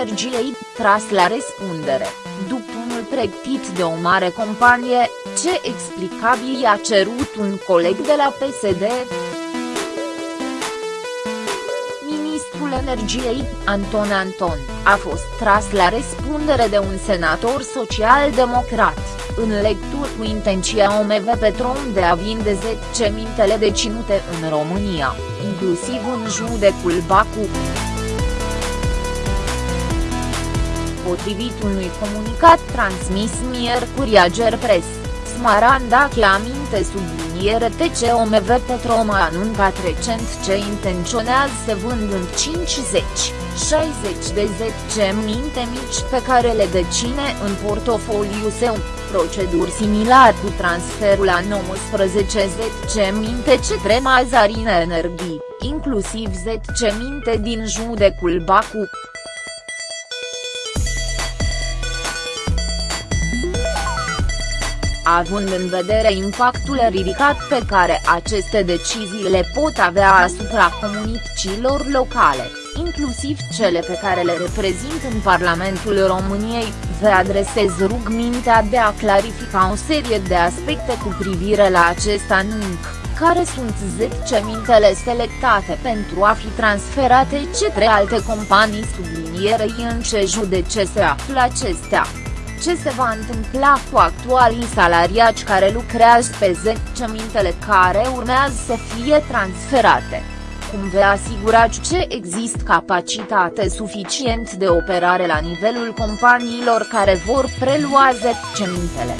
Energiei, tras la răspundere, după unul pregătit de o mare companie, ce explicabil i-a cerut un coleg de la PSD. Ministrul Energiei, Anton Anton, a fost tras la răspundere de un senator social-democrat, în lectură cu intenția OMV Petrom de a vinde mintele deținute în România, inclusiv în judecul Bacu. Potrivit unui comunicat transmis miercuri Ager Press, Smaranda aminte subliniere TCOMV Petrom a anuncat recent ce intenționează să vând în 50, 60 de 10 minte mici pe care le decine în portofoliu său, proceduri similar cu transferul la 19 10 minte ce Mazarine Energii, inclusiv 10 minte din judecul Bacu. Având în vedere impactul ridicat pe care aceste decizii le pot avea asupra comunităților locale, inclusiv cele pe care le reprezint în Parlamentul României, vă adresez rugmintea de a clarifica o serie de aspecte cu privire la acest anunț care sunt 10 mintele selectate pentru a fi transferate către alte companii sublinierei în ce judece se află acestea ce se va întâmpla cu actualii salariați care lucrează pe 10 mintele care urmează să fie transferate. Cum vă asigurați ce există capacitate suficient de operare la nivelul companiilor care vor prelua 10 mintele?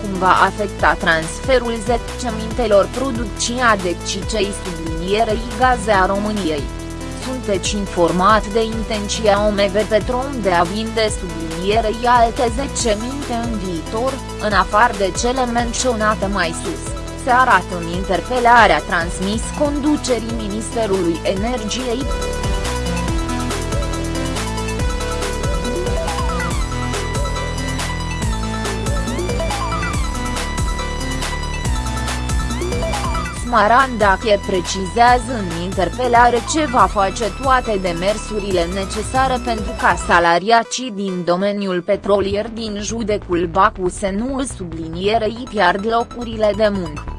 Cum va afecta transferul 10 mintelor producția de cicei sublinierei gaze a României? Sunteți informat de intenția OMV Petrom de a vinde sublinierei alte 10 minte în viitor, în afară de cele menționate mai sus, se arată în interpelarea transmis conducerii Ministerului Energiei. Marandache precizează în interpelare ce va face toate demersurile necesare pentru ca salariacii din domeniul petrolier din judecul Bacu să nu sublinierei piard locurile de muncă.